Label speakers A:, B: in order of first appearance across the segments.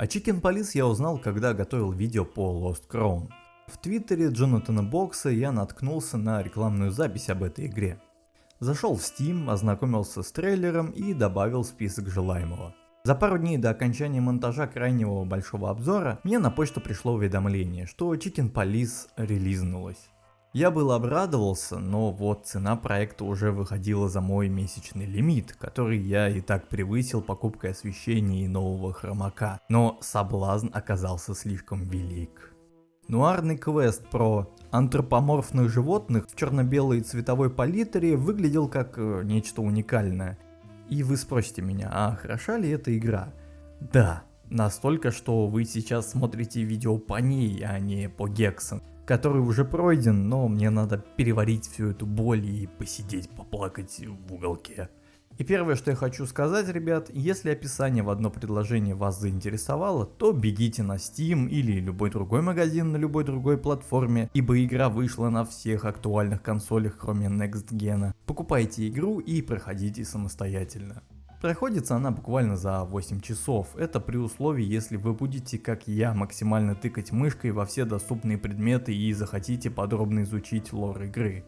A: О Chicken Police я узнал, когда готовил видео по Lost Crown. В твиттере Джонатана Бокса я наткнулся на рекламную запись об этой игре. Зашел в Steam, ознакомился с трейлером и добавил список желаемого. За пару дней до окончания монтажа крайнего большого обзора мне на почту пришло уведомление, что Chicken Police релизнулась. Я был обрадовался, но вот цена проекта уже выходила за мой месячный лимит, который я и так превысил покупкой освещения и нового хромака, но соблазн оказался слишком велик. Нуарный квест про антропоморфных животных в черно-белой цветовой палитре выглядел как э, нечто уникальное. И вы спросите меня, а хороша ли эта игра? Да, настолько, что вы сейчас смотрите видео по ней, а не по Гексен который уже пройден, но мне надо переварить всю эту боль и посидеть, поплакать в уголке. И первое, что я хочу сказать, ребят, если описание в одно предложение вас заинтересовало, то бегите на Steam или любой другой магазин на любой другой платформе, ибо игра вышла на всех актуальных консолях, кроме Next Gen. Покупайте игру и проходите самостоятельно. Проходится она буквально за 8 часов, это при условии, если вы будете, как я, максимально тыкать мышкой во все доступные предметы и захотите подробно изучить лор игры.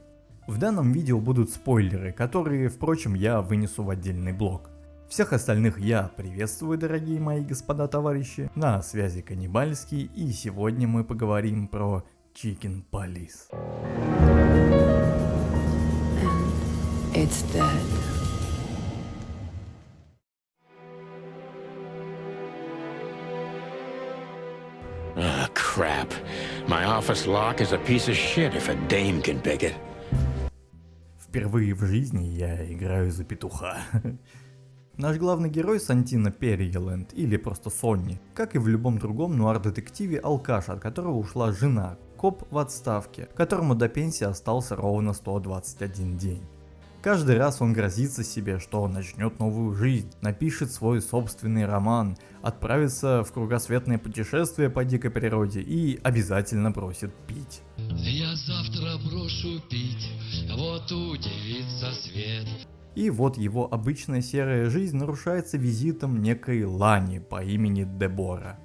A: В данном видео будут спойлеры, которые, впрочем, я вынесу в отдельный блок. Всех остальных я приветствую, дорогие мои господа товарищи, на связи Каннибальский, и сегодня мы поговорим про Chicken Police. it's dead.
B: Crap. My office lock is a piece of shit if a dame can pick it.
A: Впервые в жизни я играю за петуха. Наш главный герой Сантина Перриеленд, или просто Сонни, как и в любом другом нуар-детективе алкаш, от которого ушла жена, коп в отставке, которому до пенсии остался ровно 121 день. Каждый раз он грозится себе, что он начнет новую жизнь, напишет свой собственный роман, отправится в кругосветное путешествие по дикой природе и обязательно бросит пить. Я завтра брошу пить, вот удивится свет. И вот его обычная серая жизнь нарушается визитом некой Лани по имени Дебора.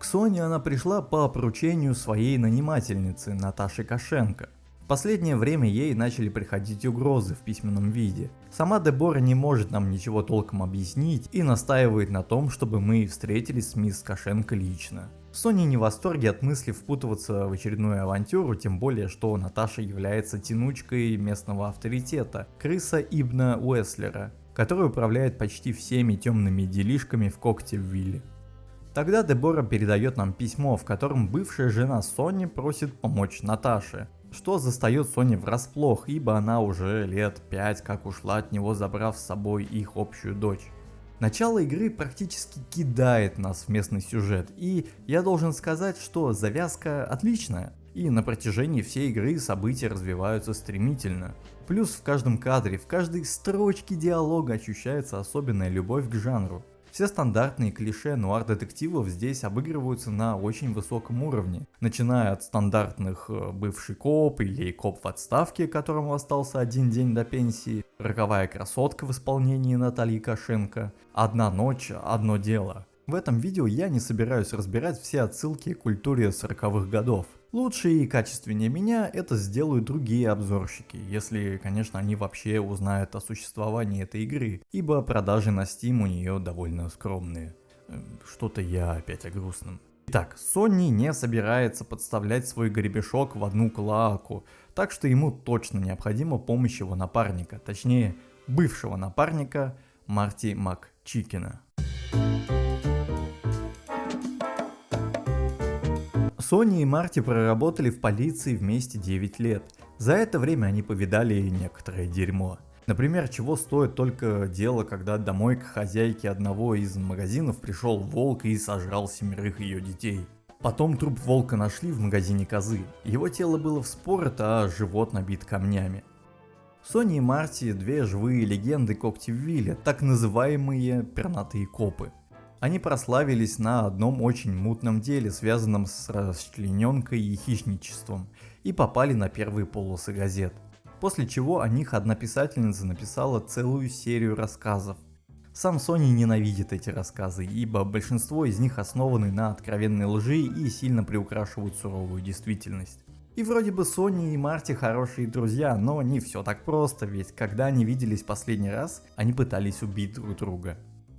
A: К Соне она пришла по поручению своей нанимательницы Наташи Кошенко последнее время ей начали приходить угрозы в письменном виде. Сама Дебора не может нам ничего толком объяснить и настаивает на том, чтобы мы встретились с мисс Кашенко лично. Сони не в восторге от мысли впутываться в очередную авантюру, тем более, что Наташа является тянучкой местного авторитета, крыса Ибна Уэслера, который управляет почти всеми темными делишками в когте в Вилле. Тогда Дебора передает нам письмо, в котором бывшая жена Сони просит помочь Наташе что застает Сони врасплох, ибо она уже лет 5 как ушла от него, забрав с собой их общую дочь. Начало игры практически кидает нас в местный сюжет, и я должен сказать, что завязка отличная, и на протяжении всей игры события развиваются стремительно. Плюс в каждом кадре, в каждой строчке диалога ощущается особенная любовь к жанру. Все стандартные клише нуар-детективов здесь обыгрываются на очень высоком уровне, начиная от стандартных э, бывший коп или коп в отставке, которому остался один день до пенсии, роковая красотка в исполнении Натальи Кошенко, одна ночь, одно дело. В этом видео я не собираюсь разбирать все отсылки к культуре 40-х годов. Лучше и качественнее меня это сделают другие обзорщики, если, конечно, они вообще узнают о существовании этой игры, ибо продажи на Steam у нее довольно скромные. Эм, что-то я опять о грустном. Итак, Sony не собирается подставлять свой гребешок в одну клаку, так что ему точно необходима помощь его напарника, точнее, бывшего напарника Марти МакЧикина. Сони и Марти проработали в полиции вместе 9 лет. За это время они повидали некоторое дерьмо. Например, чего стоит только дело, когда домой к хозяйке одного из магазинов пришел волк и сожрал семерых ее детей. Потом труп волка нашли в магазине козы. Его тело было вспорото, а живот набит камнями. Сони и Марти – две живые легенды Коктивилля, так называемые пернатые копы. Они прославились на одном очень мутном деле, связанном с расчлененкой и хищничеством, и попали на первые полосы газет. После чего о них одна писательница написала целую серию рассказов. Сам Sony ненавидит эти рассказы, ибо большинство из них основаны на откровенной лжи и сильно приукрашивают суровую действительность. И вроде бы Сони и Марти хорошие друзья, но не все так просто, ведь когда они виделись последний раз, они пытались убить друг друга.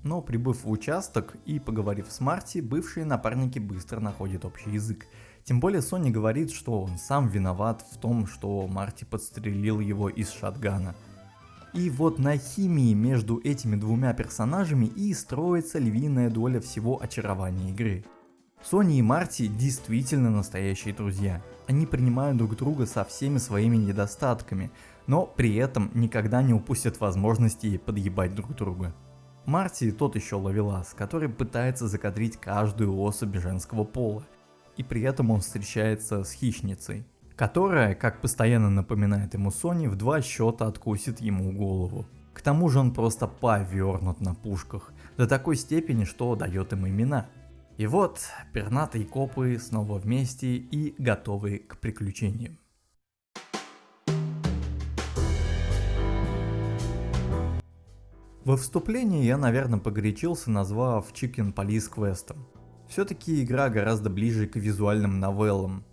A: Но прибыв в участок и поговорив с Марти, бывшие напарники быстро находят общий язык. Тем более Сони говорит, что он сам виноват в том, что Марти подстрелил его из шатгана – и вот на химии между этими двумя персонажами и строится львиная доля всего очарования игры. Сони и Марти действительно настоящие друзья. Они принимают друг друга со всеми своими недостатками, но при этом никогда не упустят возможности подъебать друг друга. Марти тот еще ловелас, который пытается закадрить каждую особь женского пола, и при этом он встречается с хищницей которая, как постоянно напоминает ему Сони, в два счета откусит ему голову. К тому же он просто повернут на пушках, до такой степени, что дает им имена. И вот, пернатые копы снова вместе и готовы к приключениям. Во вступлении я, наверное, погорячился, назвав Chicken Police квестом. Все-таки игра гораздо ближе к визуальным новеллам,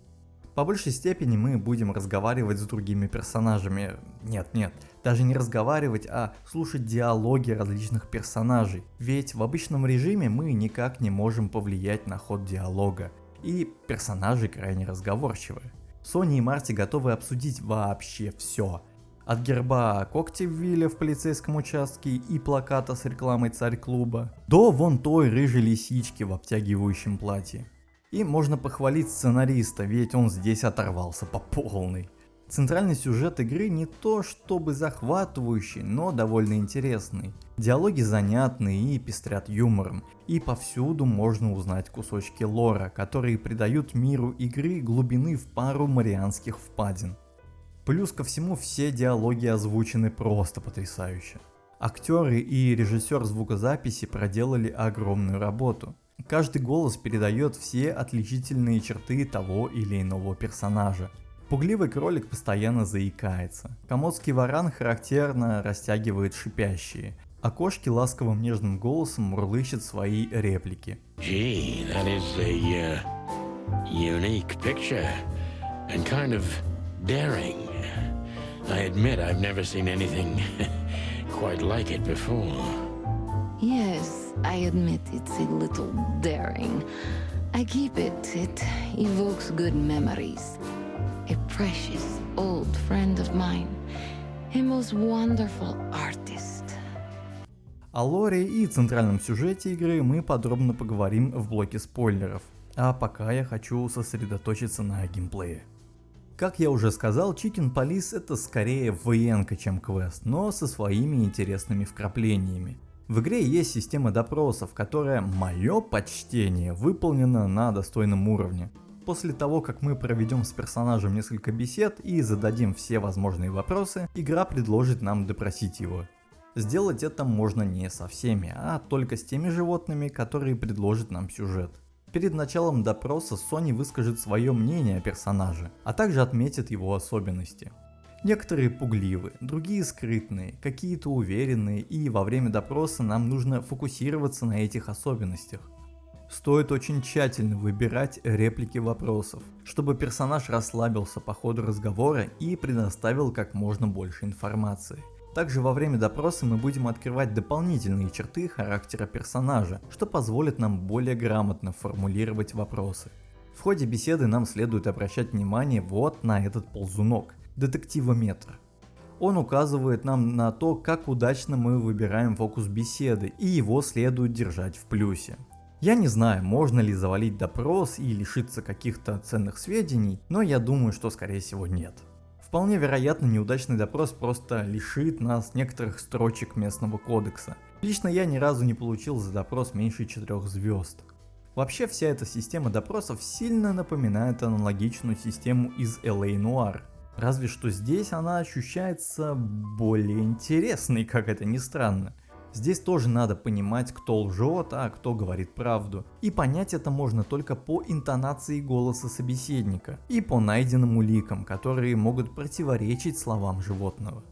A: по большей степени мы будем разговаривать с другими персонажами. Нет, нет, даже не разговаривать, а слушать диалоги различных персонажей. Ведь в обычном режиме мы никак не можем повлиять на ход диалога. И персонажи крайне разговорчивы. Сони и Марти готовы обсудить вообще все. От герба Коктевилля в полицейском участке и плаката с рекламой царь клуба, до вон той рыжей лисички в обтягивающем платье. И можно похвалить сценариста, ведь он здесь оторвался по полной. Центральный сюжет игры не то чтобы захватывающий, но довольно интересный. Диалоги занятные и пестрят юмором, и повсюду можно узнать кусочки лора, которые придают миру игры глубины в пару марианских впадин. Плюс ко всему все диалоги озвучены просто потрясающе. Актеры и режиссер звукозаписи проделали огромную работу. Каждый голос передает все отличительные черты того или иного персонажа. Пугливый кролик постоянно заикается. Комодский варан характерно растягивает шипящие, а кошки ласковым нежным голосом мурлычат свои реплики.
B: Gee, uh, daring. I admit I've never seen anything quite like it before.
C: Yes, I admit it's a little daring. I keep it, it evokes good memories. A precious old friend of mine, a most wonderful artist.
A: О лоре и центральном сюжете игры мы подробно поговорим в блоке спойлеров, а пока я хочу сосредоточиться на геймплее. Как я уже сказал, Chicken Police это скорее военка, чем квест, но со своими интересными вкраплениями. В игре есть система допросов, которая, мое почтение, выполнена на достойном уровне. После того, как мы проведем с персонажем несколько бесед и зададим все возможные вопросы, игра предложит нам допросить его. Сделать это можно не со всеми, а только с теми животными, которые предложит нам сюжет. Перед началом допроса Sony выскажет свое мнение о персонаже, а также отметит его особенности. Некоторые пугливы, другие скрытные, какие-то уверенные и во время допроса нам нужно фокусироваться на этих особенностях. Стоит очень тщательно выбирать реплики вопросов, чтобы персонаж расслабился по ходу разговора и предоставил как можно больше информации. Также во время допроса мы будем открывать дополнительные черты характера персонажа, что позволит нам более грамотно формулировать вопросы. В ходе беседы нам следует обращать внимание вот на этот ползунок – детективометр. Он указывает нам на то, как удачно мы выбираем фокус беседы, и его следует держать в плюсе. Я не знаю, можно ли завалить допрос и лишиться каких-то ценных сведений, но я думаю, что скорее всего нет. Вполне вероятно, неудачный допрос просто лишит нас некоторых строчек местного кодекса. Лично я ни разу не получил за допрос меньше 4 звезд. Вообще вся эта система допросов сильно напоминает аналогичную систему из LA Noir, Разве что здесь она ощущается более интересной, как это ни странно. Здесь тоже надо понимать, кто лжет, а кто говорит правду. И понять это можно только по интонации голоса собеседника и по найденным уликам, которые могут противоречить словам животного.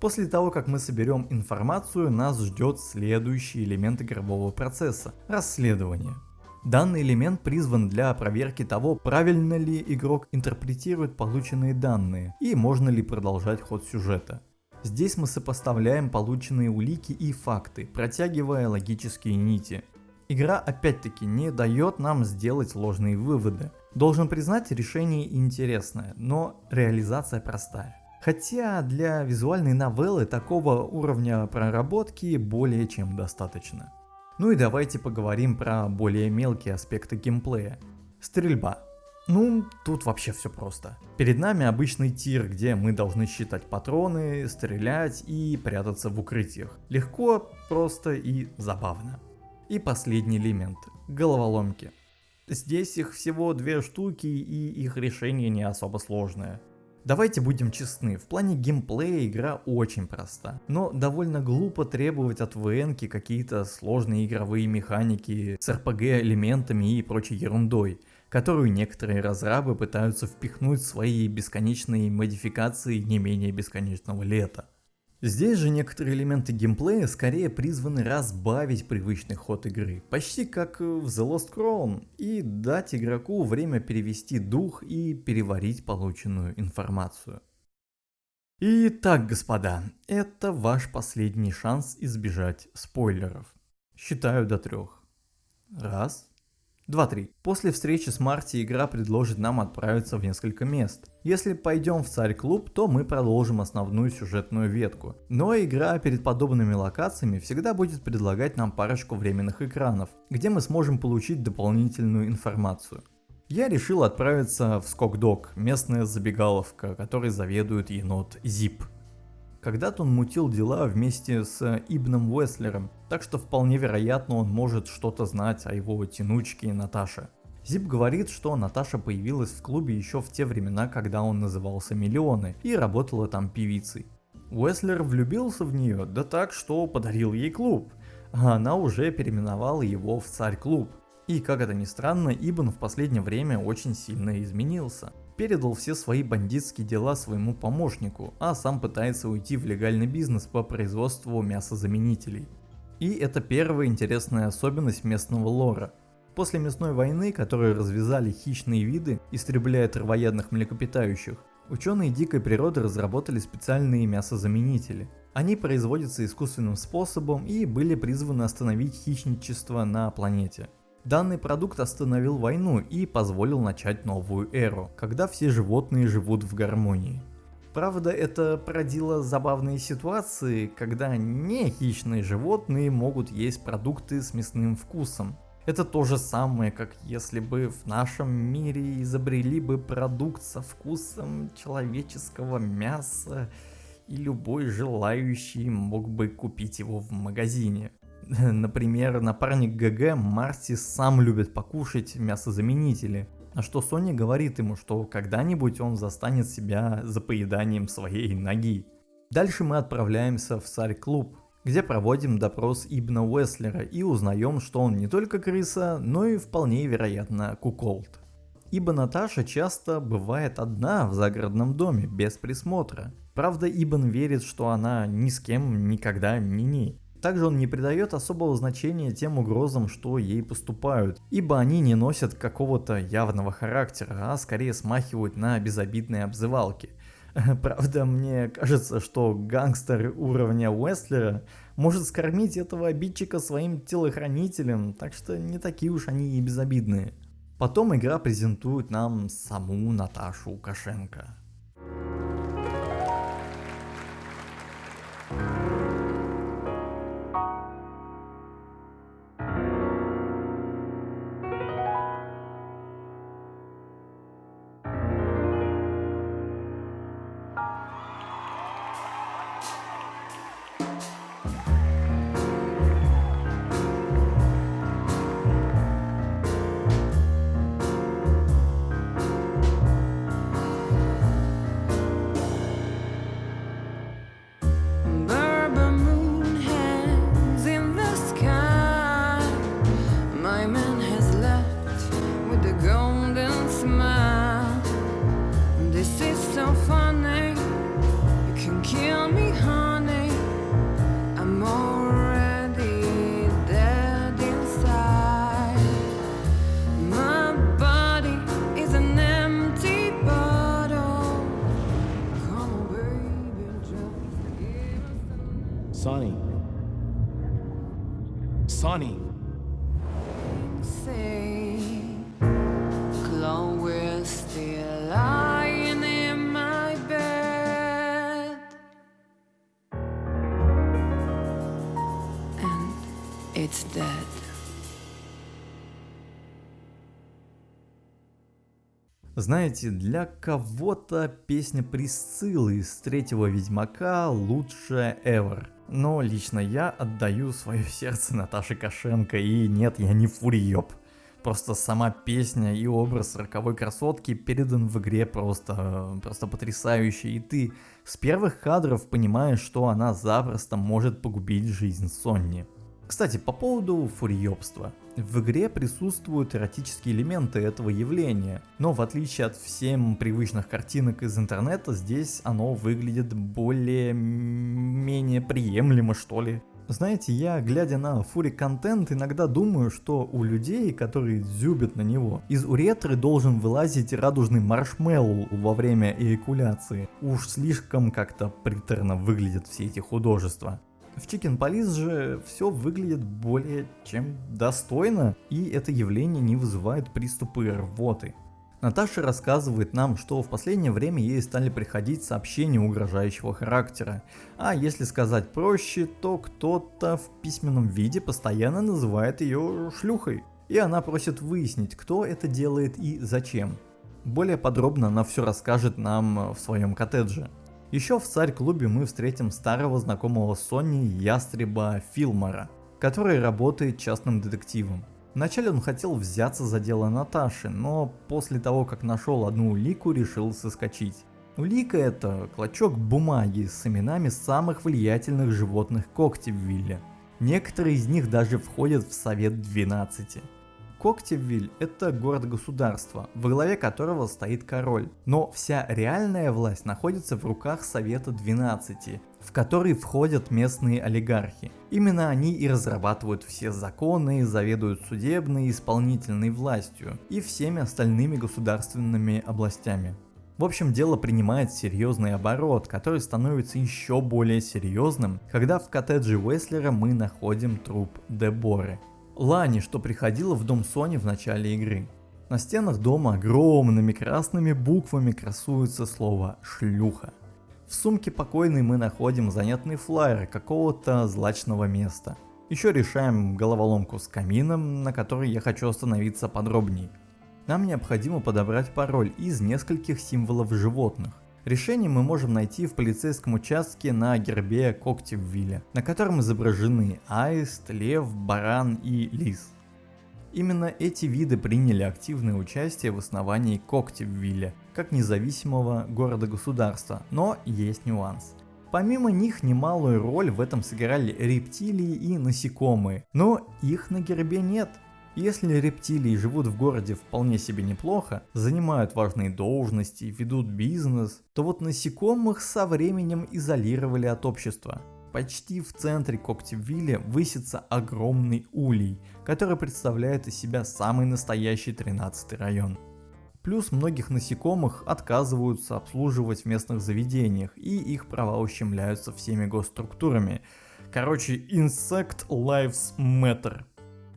A: После того, как мы соберем информацию, нас ждет следующий элемент игрового процесса – расследование. Данный элемент призван для проверки того, правильно ли игрок интерпретирует полученные данные и можно ли продолжать ход сюжета. Здесь мы сопоставляем полученные улики и факты, протягивая логические нити. Игра опять-таки не дает нам сделать ложные выводы. Должен признать, решение интересное, но реализация простая. Хотя для визуальной новеллы такого уровня проработки более чем достаточно. Ну и давайте поговорим про более мелкие аспекты геймплея. Стрельба. Ну, тут вообще все просто. Перед нами обычный тир, где мы должны считать патроны, стрелять и прятаться в укрытиях. Легко, просто и забавно. И последний элемент – головоломки. Здесь их всего две штуки и их решение не особо сложное. Давайте будем честны, в плане геймплея игра очень проста, но довольно глупо требовать от ВН какие-то сложные игровые механики с RPG элементами и прочей ерундой, которую некоторые разрабы пытаются впихнуть в свои бесконечные модификации не менее бесконечного лета. Здесь же некоторые элементы геймплея скорее призваны разбавить привычный ход игры, почти как в The Lost Crown, и дать игроку время перевести дух и переварить полученную информацию. Итак, господа, это ваш последний шанс избежать спойлеров. Считаю до трех. Раз, 2-3. После встречи с Марти игра предложит нам отправиться в несколько мест. Если пойдем в Царь-клуб, то мы продолжим основную сюжетную ветку. Но игра перед подобными локациями всегда будет предлагать нам парочку временных экранов, где мы сможем получить дополнительную информацию. Я решил отправиться в Скокдог, местная забегаловка, которой заведует енот Зип. Когда-то он мутил дела вместе с Ибном Уэслером, так что вполне вероятно он может что-то знать о его тянучке Наташе. Зип говорит, что Наташа появилась в клубе еще в те времена, когда он назывался Миллионы и работала там певицей. Уэслер влюбился в нее, да так, что подарил ей клуб, а она уже переименовала его в Царь-клуб. И как это ни странно, Ибн в последнее время очень сильно изменился передал все свои бандитские дела своему помощнику, а сам пытается уйти в легальный бизнес по производству мясозаменителей. И это первая интересная особенность местного лора. После мясной войны, которую развязали хищные виды, истребляя травоядных млекопитающих, ученые дикой природы разработали специальные мясозаменители. Они производятся искусственным способом и были призваны остановить хищничество на планете. Данный продукт остановил войну и позволил начать новую эру, когда все животные живут в гармонии. Правда, это породило забавные ситуации, когда не хищные животные могут есть продукты с мясным вкусом. Это то же самое, как если бы в нашем мире изобрели бы продукт со вкусом человеческого мяса, и любой желающий мог бы купить его в магазине. Например, напарник ГГ Марти сам любит покушать мясозаменители, на что Соня говорит ему, что когда-нибудь он застанет себя за поеданием своей ноги. Дальше мы отправляемся в Царь-клуб, где проводим допрос Ибна Уэслера и узнаем, что он не только крыса, но и вполне вероятно куколд. Ибо Наташа часто бывает одна в загородном доме, без присмотра. Правда, Ибн верит, что она ни с кем никогда не не. Также он не придает особого значения тем угрозам, что ей поступают, ибо они не носят какого-то явного характера, а скорее смахивают на безобидные обзывалки. Правда, мне кажется, что гангстер уровня Уэстлера может скормить этого обидчика своим телохранителем, так что не такие уж они и безобидные. Потом игра презентует нам саму Наташу Лукашенко. Знаете, для кого-то песня Присциллы из третьего Ведьмака лучшая ever. Но лично я отдаю свое сердце Наташе Кошенко и нет, я не фуриёб. Просто сама песня и образ роковой красотки передан в игре просто, просто потрясающе. И ты с первых кадров понимаешь, что она запросто может погубить жизнь Сонни. Кстати, по поводу фуриёбства. В игре присутствуют эротические элементы этого явления, но в отличие от всем привычных картинок из интернета, здесь оно выглядит более менее приемлемо что ли. Знаете, я, глядя на фури контент, иногда думаю, что у людей, которые зюбят на него, из уретры должен вылазить радужный маршмеллоу во время эякуляции. Уж слишком как-то приторно выглядят все эти художества. В Chicken Police же все выглядит более чем достойно, и это явление не вызывает приступы рвоты. Наташа рассказывает нам, что в последнее время ей стали приходить сообщения угрожающего характера. А если сказать проще, то кто-то в письменном виде постоянно называет ее шлюхой. И она просит выяснить, кто это делает и зачем. Более подробно она все расскажет нам в своем коттедже. Еще в Царь-клубе мы встретим старого знакомого Сони Ястреба Филмора, который работает частным детективом. Вначале он хотел взяться за дело Наташи, но после того, как нашел одну улику, решил соскочить. Улика это клочок бумаги с именами самых влиятельных животных Коктевилля. Некоторые из них даже входят в Совет 12. Коктевиль – это город-государство, во главе которого стоит король. Но вся реальная власть находится в руках Совета 12, в который входят местные олигархи. Именно они и разрабатывают все законы, заведуют судебной и исполнительной властью и всеми остальными государственными областями. В общем, дело принимает серьезный оборот, который становится еще более серьезным, когда в коттедже Уэслера мы находим труп Деборы. Лани, что приходила в дом Сони в начале игры. На стенах дома огромными красными буквами красуется слово «шлюха». В сумке покойной мы находим занятный флайер какого-то злачного места. Еще решаем головоломку с камином, на которой я хочу остановиться подробнее. Нам необходимо подобрать пароль из нескольких символов животных. Решение мы можем найти в полицейском участке на гербе Коктевилля, на котором изображены аист, лев, баран и лис. Именно эти виды приняли активное участие в основании Коктевилля, как независимого города-государства, но есть нюанс. Помимо них немалую роль в этом сыграли рептилии и насекомые, но их на гербе нет. Если рептилии живут в городе вполне себе неплохо, занимают важные должности, ведут бизнес, то вот насекомых со временем изолировали от общества. Почти в центре Коктевилля высится огромный улей, который представляет из себя самый настоящий 13 район. Плюс многих насекомых отказываются обслуживать в местных заведениях и их права ущемляются всеми госструктурами. Короче, Insect Lives Matter.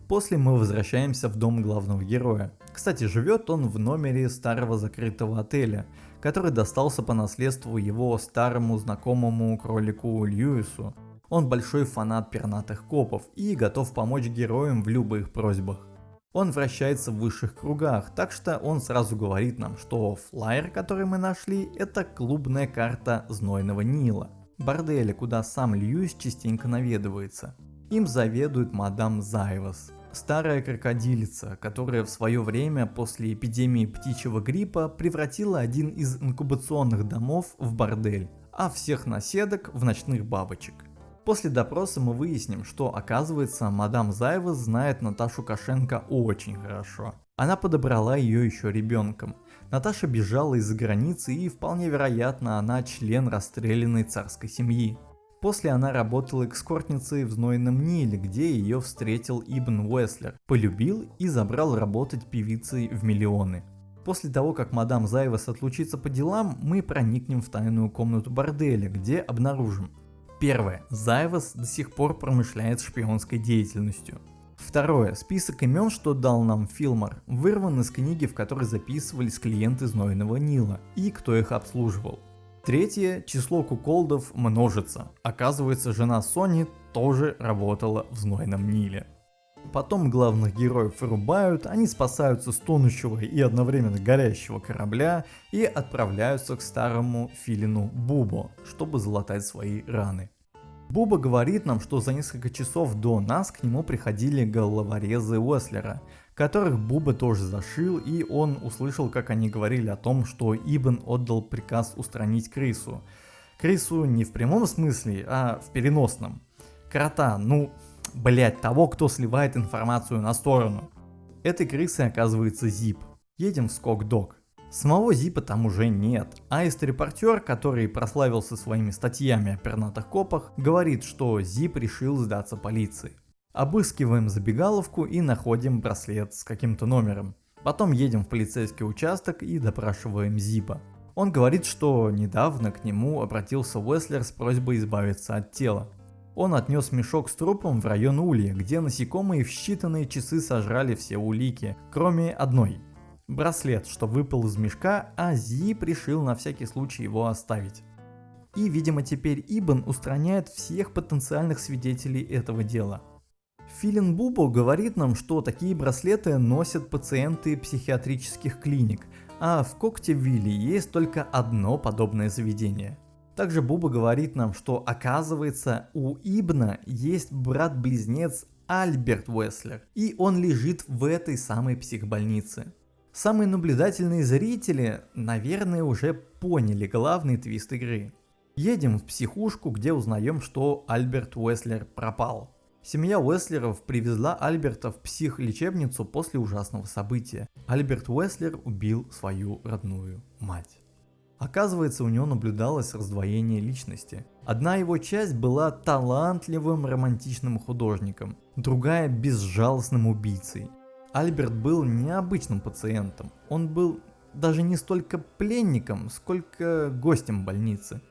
A: После мы возвращаемся в дом главного героя. Кстати, живет он в номере старого закрытого отеля, который достался по наследству его старому знакомому кролику Льюису. Он большой фанат пернатых копов и готов помочь героям в любых просьбах. Он вращается в высших кругах, так что он сразу говорит нам, что флайер, который мы нашли, это клубная карта Знойного Нила, борделя, куда сам Льюис частенько наведывается. Им заведует мадам Зайвас, старая крокодилица, которая в свое время после эпидемии птичьего гриппа превратила один из инкубационных домов в бордель, а всех наседок в ночных бабочек. После допроса мы выясним, что оказывается мадам Зайвас знает Наташу Кошенко очень хорошо. Она подобрала ее еще ребенком. Наташа бежала из-за границы и вполне вероятно она член расстрелянной царской семьи. После она работала экскортницей в Знойном Ниле, где ее встретил Ибн Уэслер, полюбил и забрал работать певицей в миллионы. После того, как мадам Зайвас отлучится по делам, мы проникнем в тайную комнату борделя, где обнаружим. Первое. Зайвас до сих пор промышляет шпионской деятельностью. Второе. Список имен, что дал нам Филмор, вырван из книги, в которой записывались клиенты Знойного Нила и кто их обслуживал. Третье. Число куколдов множится. Оказывается, жена Сони тоже работала в Знойном Ниле. Потом главных героев вырубают, они спасаются с тонущего и одновременно горящего корабля и отправляются к старому филину Бубо, чтобы залатать свои раны. Буба говорит нам, что за несколько часов до нас к нему приходили головорезы Уэслера, которых Буба тоже зашил, и он услышал, как они говорили о том, что Ибн отдал приказ устранить крысу. Крысу не в прямом смысле, а в переносном. Крота, ну, блять, того, кто сливает информацию на сторону. Этой крысой оказывается Зип. Едем в Скок-Дог. Самого Зипа там уже нет, а репортер, который прославился своими статьями о пернатых копах, говорит, что Зип решил сдаться полиции. Обыскиваем забегаловку и находим браслет с каким-то номером. Потом едем в полицейский участок и допрашиваем Зипа. Он говорит, что недавно к нему обратился Уэслер с просьбой избавиться от тела. Он отнес мешок с трупом в район Улья, где насекомые в считанные часы сожрали все улики, кроме одной. Браслет, что выпал из мешка, а Зип решил на всякий случай его оставить. И, видимо, теперь Ибн устраняет всех потенциальных свидетелей этого дела. Филин Бубо говорит нам, что такие браслеты носят пациенты психиатрических клиник, а в Коктевилле есть только одно подобное заведение – также Буба говорит нам, что оказывается у Ибна есть брат-близнец Альберт Уэслер, и он лежит в этой самой психбольнице. Самые наблюдательные зрители, наверное, уже поняли главный твист игры. Едем в психушку, где узнаем, что Альберт Уэслер пропал. Семья Уэслеров привезла Альберта в психлечебницу после ужасного события. Альберт Уэслер убил свою родную мать. Оказывается, у него наблюдалось раздвоение личности. Одна его часть была талантливым романтичным художником, другая безжалостным убийцей. Альберт был необычным пациентом, он был даже не столько пленником, сколько гостем больницы.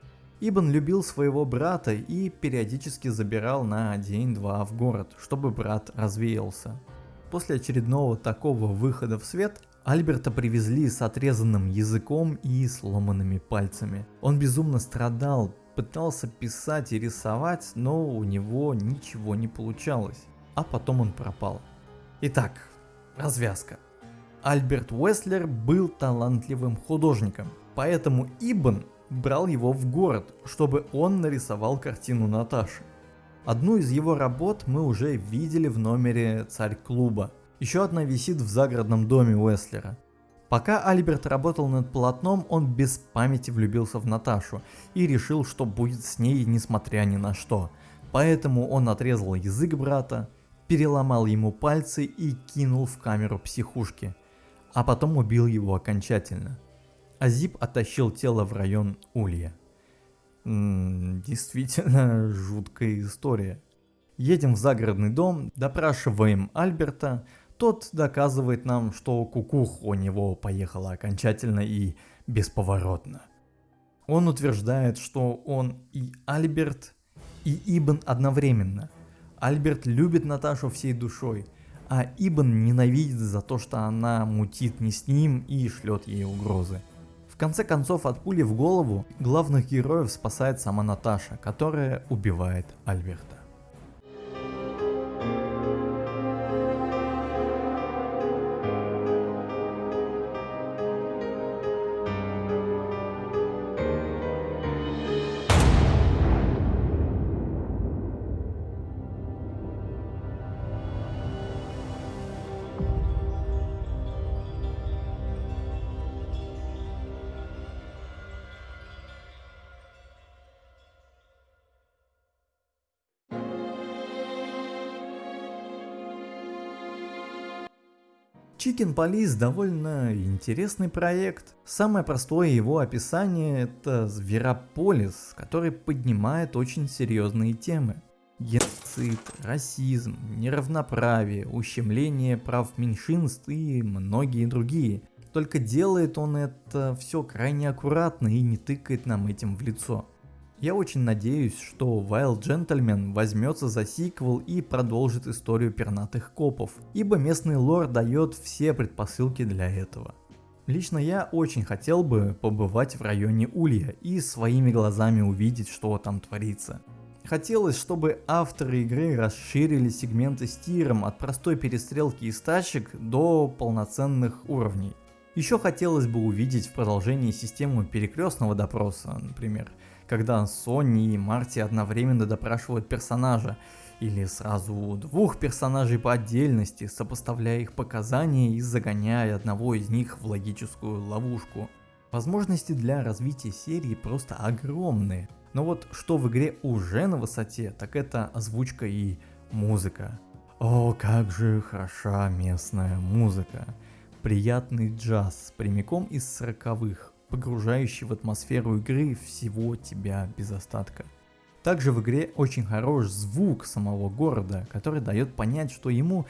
A: Ибн любил своего брата и периодически забирал на день-два в город, чтобы брат развеялся. После очередного такого выхода в свет Альберта привезли с отрезанным языком и сломанными пальцами. Он безумно страдал, пытался писать и рисовать, но у него ничего не получалось. А потом он пропал. Итак, развязка. Альберт Уэслер был талантливым художником, поэтому Ибн брал его в город, чтобы он нарисовал картину Наташи. Одну из его работ мы уже видели в номере «Царь клуба», еще одна висит в загородном доме Уэслера. Пока Альберт работал над полотном, он без памяти влюбился в Наташу и решил, что будет с ней несмотря ни на что. Поэтому он отрезал язык брата, переломал ему пальцы и кинул в камеру психушки, а потом убил его окончательно. Азип оттащил тело в район Улья. М -м, действительно жуткая история. Едем в загородный дом, допрашиваем Альберта, тот доказывает нам, что кукух у него поехала окончательно и бесповоротно. Он утверждает, что он и Альберт, и Ибн одновременно. Альберт любит Наташу всей душой, а Ибн ненавидит за то, что она мутит не с ним и шлет ей угрозы. В конце концов, от пули в голову главных героев спасает сама Наташа, которая убивает Альберта. Chicken Police довольно интересный проект. Самое простое его описание это Зверополис, который поднимает очень серьезные темы. Геноцид, расизм, неравноправие, ущемление прав меньшинств и многие другие. Только делает он это все крайне аккуратно и не тыкает нам этим в лицо. Я очень надеюсь, что Wild Gentleman возьмется за сиквел и продолжит историю пернатых копов, ибо местный лор дает все предпосылки для этого. Лично я очень хотел бы побывать в районе Улья и своими глазами увидеть, что там творится. Хотелось, чтобы авторы игры расширили сегменты с тиром от простой перестрелки из тачек до полноценных уровней. Еще хотелось бы увидеть в продолжении систему перекрестного допроса, например, когда Сонни и Марти одновременно допрашивают персонажа, или сразу двух персонажей по отдельности, сопоставляя их показания и загоняя одного из них в логическую ловушку. Возможности для развития серии просто огромные. Но вот что в игре уже на высоте, так это озвучка и музыка. О, как же хороша местная музыка. Приятный джаз, прямиком из сороковых, погружающий в атмосферу игры всего тебя без остатка. Также в игре очень хорош звук самого города, который дает понять, что ему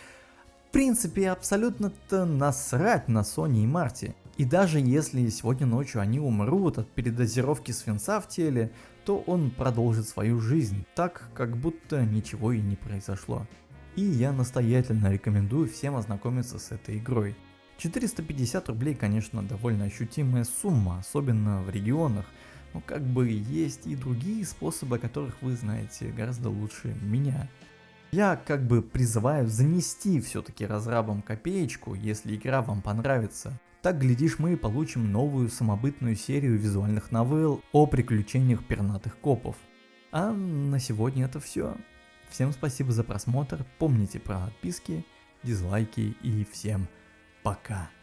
A: в принципе абсолютно-то насрать на Сони и Марти. И даже если сегодня ночью они умрут от передозировки свинца в теле, то он продолжит свою жизнь, так как будто ничего и не произошло. И я настоятельно рекомендую всем ознакомиться с этой игрой. 450 рублей, конечно, довольно ощутимая сумма, особенно в регионах, но как бы есть и другие способы, о которых вы знаете гораздо лучше меня. Я как бы призываю занести все-таки разрабам копеечку, если игра вам понравится. Так, глядишь, мы получим новую самобытную серию визуальных новелл о приключениях пернатых копов. А на сегодня это все. Всем спасибо за просмотр, помните про подписки, дизлайки и всем пока.